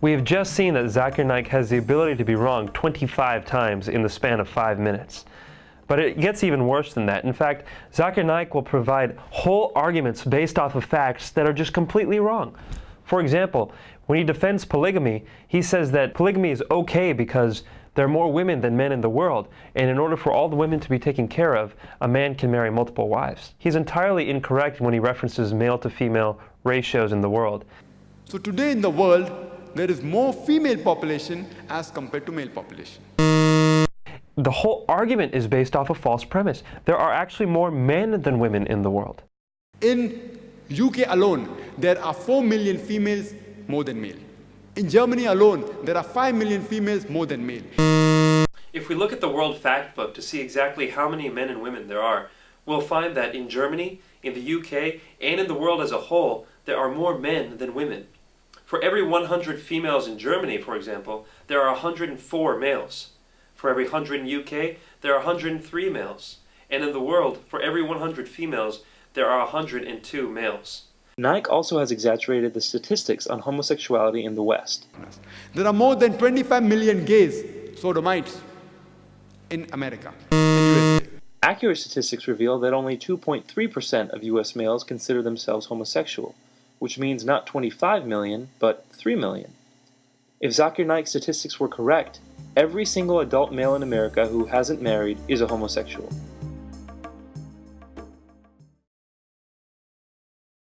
We have just seen that Zakir Naik has the ability to be wrong 25 times in the span of five minutes. But it gets even worse than that. In fact, Zakir Naik will provide whole arguments based off of facts that are just completely wrong. For example, when he defends polygamy, he says that polygamy is okay because there are more women than men in the world, and in order for all the women to be taken care of, a man can marry multiple wives. He's entirely incorrect when he references male to female ratios in the world. So today in the world, there is more female population as compared to male population. The whole argument is based off a false premise. There are actually more men than women in the world. In UK alone, there are 4 million females more than male. In Germany alone, there are 5 million females more than male. If we look at the World Factbook to see exactly how many men and women there are, we'll find that in Germany, in the UK, and in the world as a whole, there are more men than women. For every 100 females in Germany, for example, there are 104 males. For every 100 in UK, there are 103 males. And in the world, for every 100 females, there are 102 males. Naik also has exaggerated the statistics on homosexuality in the West. There are more than 25 million gays, sodomites, in America. Accurate statistics reveal that only 2.3% of US males consider themselves homosexual, which means not 25 million, but 3 million. If Zakir Naik's statistics were correct, every single adult male in America who hasn't married is a homosexual.